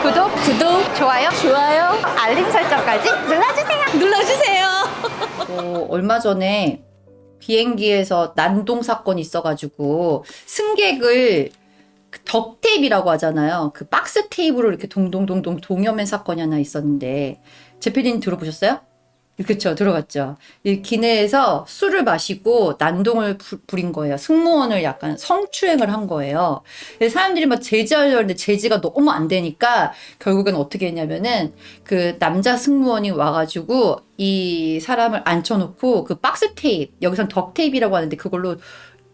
구독, 구독, 좋아요, 좋아요, 알림 설정까지 눌러주세요. 눌러주세요. 어, 얼마 전에 비행기에서 난동 사건 있어가지고 승객을 그 덕테이프라고 하잖아요. 그 박스 테이프로 이렇게 동동동동 동여맨 사건이 하나 있었는데 제피디님 들어보셨어요? 그렇죠 들어갔죠. 이 기내에서 술을 마시고 난동을 부, 부린 거예요. 승무원을 약간 성추행을 한 거예요. 사람들이 막 제지하려고 했는데 제지가 너무 안 되니까 결국엔 어떻게 했냐면은 그 남자 승무원이 와가지고 이 사람을 앉혀놓고 그 박스 테이프 여기선 덕 테이프라고 하는데 그걸로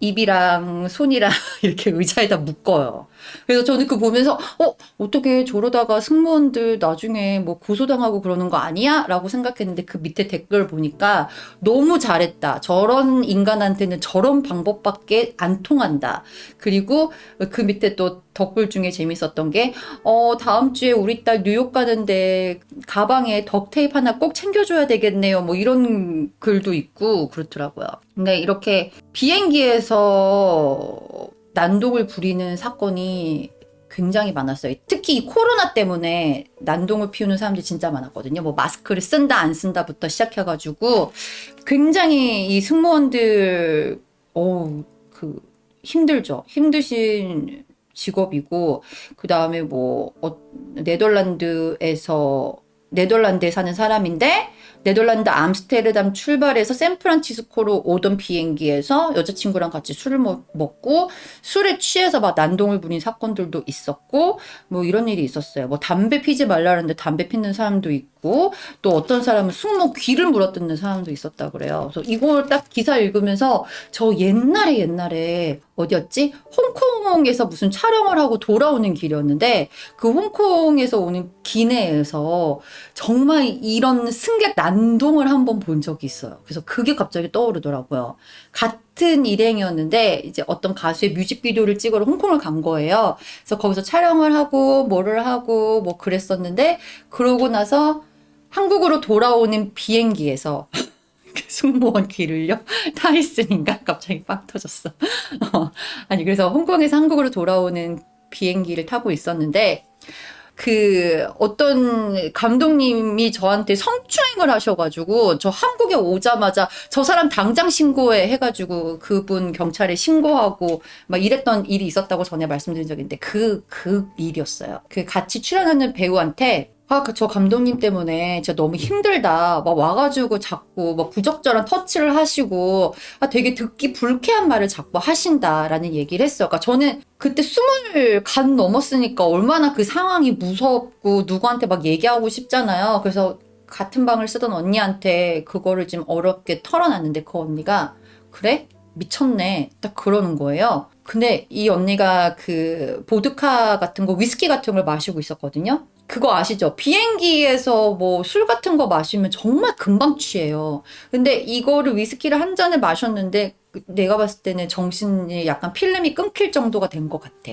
입이랑 손이랑 이렇게 의자에다 묶어요. 그래서 저는 그 보면서 어 어떻게 저러다가 승무원들 나중에 뭐 고소당하고 그러는 거 아니야? 라고 생각했는데 그 밑에 댓글 보니까 너무 잘했다. 저런 인간한테는 저런 방법밖에 안 통한다. 그리고 그 밑에 또 덕글 중에 재밌었던 게 어, 다음 주에 우리 딸 뉴욕 가는데 가방에 덕테이프 하나 꼭 챙겨줘야 되겠네요. 뭐 이런 글도 있고 그렇더라고요. 근데 이렇게 비행기에서 난동을 부리는 사건이 굉장히 많았어요. 특히 이 코로나 때문에 난동을 피우는 사람들이 진짜 많았거든요. 뭐 마스크를 쓴다 안 쓴다부터 시작해가지고 굉장히 이 승무원들 어그 힘들죠. 힘드신 직업이고 그 다음에 뭐 어, 네덜란드에서 네덜란드에 사는 사람인데 네덜란드 암스테르담 출발해서 샌프란시스코로 오던 비행기에서 여자친구랑 같이 술을 먹고 술에 취해서 막 난동을 부린 사건들도 있었고 뭐 이런 일이 있었어요. 뭐 담배 피지 말라는데 담배 피는 사람도 있고 또 어떤 사람은 숙모 귀를 물어뜯는 사람도 있었다 그래요. 그래서 이걸 딱 기사 읽으면서 저 옛날에 옛날에 어디였지? 홍콩에서 무슨 촬영을 하고 돌아오는 길이었는데 그 홍콩에서 오는 기내에서 정말 이런 승객 난동을 한번 본 적이 있어요. 그래서 그게 갑자기 떠오르더라고요. 같은 일행이었는데 이제 어떤 가수의 뮤직비디오를 찍으러 홍콩을 간 거예요. 그래서 거기서 촬영을 하고 뭐를 하고 뭐 그랬었는데 그러고 나서 한국으로 돌아오는 비행기에서 승무원 귀를요? 타이슨인가? 갑자기 빵 터졌어. 어, 아니, 그래서 홍콩에서 한국으로 돌아오는 비행기를 타고 있었는데, 그 어떤 감독님이 저한테 성추행을 하셔가지고 저 한국에 오자마자 저 사람 당장 신고해 해가지고 그분 경찰에 신고하고 막 이랬던 일이 있었다고 전에 말씀드린 있는데 그그 그 일이었어요. 그 같이 출연하는 배우한테 아, 그저 감독님 때문에 진짜 너무 힘들다. 막 와가지고 자꾸 막 부적절한 터치를 하시고, 아, 되게 듣기 불쾌한 말을 자꾸 하신다라는 얘기를 했어요. 그러니까 저는 그때 스물 간 넘었으니까 얼마나 그 상황이 무섭고 누구한테 막 얘기하고 싶잖아요. 그래서 같은 방을 쓰던 언니한테 그거를 지금 어렵게 털어놨는데 그 언니가, 그래? 미쳤네. 딱 그러는 거예요. 근데 이 언니가 그 보드카 같은 거, 위스키 같은 걸 마시고 있었거든요. 그거 아시죠? 비행기에서 뭐 술 같은 거 마시면 정말 금방 취해요. 근데 이거를 위스키를 한 잔을 마셨는데 내가 봤을 때는 정신이 약간 필름이 끊길 정도가 된 것 같아.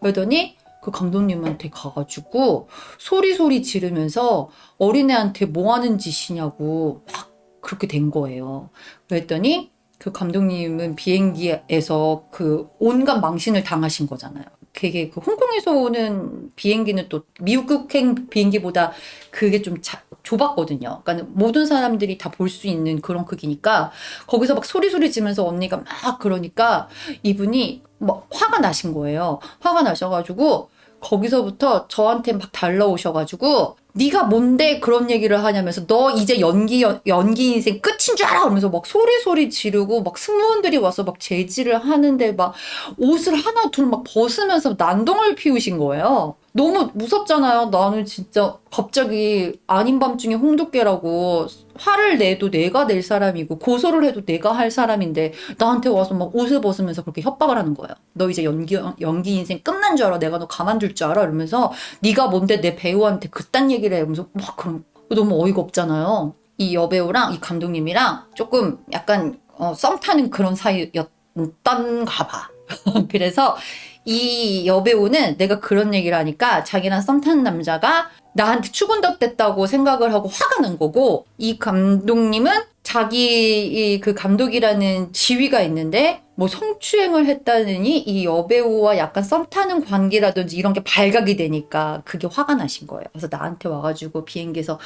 그러더니 그 감독님한테 가가지고 소리소리 지르면서 어린애한테 뭐 하는 짓이냐고 막 그렇게 된 거예요. 그랬더니 그 감독님은 비행기에서 그 온갖 망신을 당하신 거잖아요. 되게 그 홍콩에서 오는 비행기는 또 미국행 비행기보다 그게 좀 자, 좁았거든요. 그러니까 모든 사람들이 다 볼 수 있는 그런 크기니까 거기서 막 소리소리 지면서 언니가 막 그러니까 이분이 막 화가 나신 거예요. 화가 나셔가지고 거기서부터 저한테 막 달라오셔가지고 네가 뭔데 그런 얘기를 하냐면서 너 이제 연기 연기 인생 끝인 줄 알아 그러면서 막 소리 소리 지르고 막 승무원들이 와서 막 제지를 하는데 막 옷을 하나 둘 막 벗으면서 난동을 피우신 거예요. 너무 무섭잖아요. 나는 진짜 갑자기 아닌 밤중에 홍두깨라고 화를 내도 내가 낼 사람이고 고소를 해도 내가 할 사람인데 나한테 와서 막 옷을 벗으면서 그렇게 협박을 하는 거예요. 너 이제 연기 연기 인생 끝난 줄 알아? 내가 너 가만둘 줄 알아? 이러면서 네가 뭔데 내 배우한테 그딴 얘기 를 해? 이러면서 막 그럼 너무 어이가 없잖아요. 이 여배우랑 이 감독님이랑 조금 약간 어, 썸 타는 그런 사이였던가 봐. 그래서 이 여배우는 내가 그런 얘기를 하니까 자기랑 썸 타는 남자가 나한테 추근덕댔다고 생각을 하고 화가 난 거고 이 감독님은 자기 그 감독이라는 지위가 있는데 뭐 성추행을 했다느니 이 여배우와 약간 썸 타는 관계라든지 이런 게 발각이 되니까 그게 화가 나신 거예요. 그래서 나한테 와가지고 비행기에서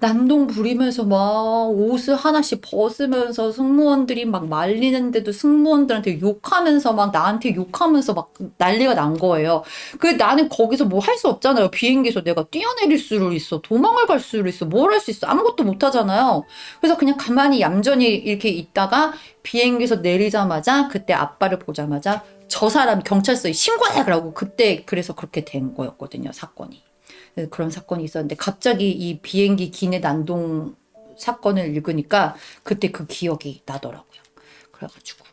난동 부리면서 막 옷을 하나씩 벗으면서 승무원들이 막 말리는데도 승무원들한테 욕하면서 막 나한테 욕하면서 막 난리가 난 거예요. 그 나는 거기서 뭐 할 수 없잖아요. 비행기에서 내가 뛰어내릴 수도 있어. 도망을 갈 수도 있어. 뭘 할 수 있어. 아무것도 못 하잖아요. 그래서 그냥 가만히 얌전히 이렇게 있다가 비행기에서 내리자마자 그때 아빠를 보자마자 저 사람 경찰서에 신고해! 라고 그때 그래서 그렇게 된 거였거든요. 사건이. 그런 사건이 있었는데 갑자기 이 비행기 기내 난동 사건을 읽으니까 그때 그 기억이 나더라고요. 그래가지고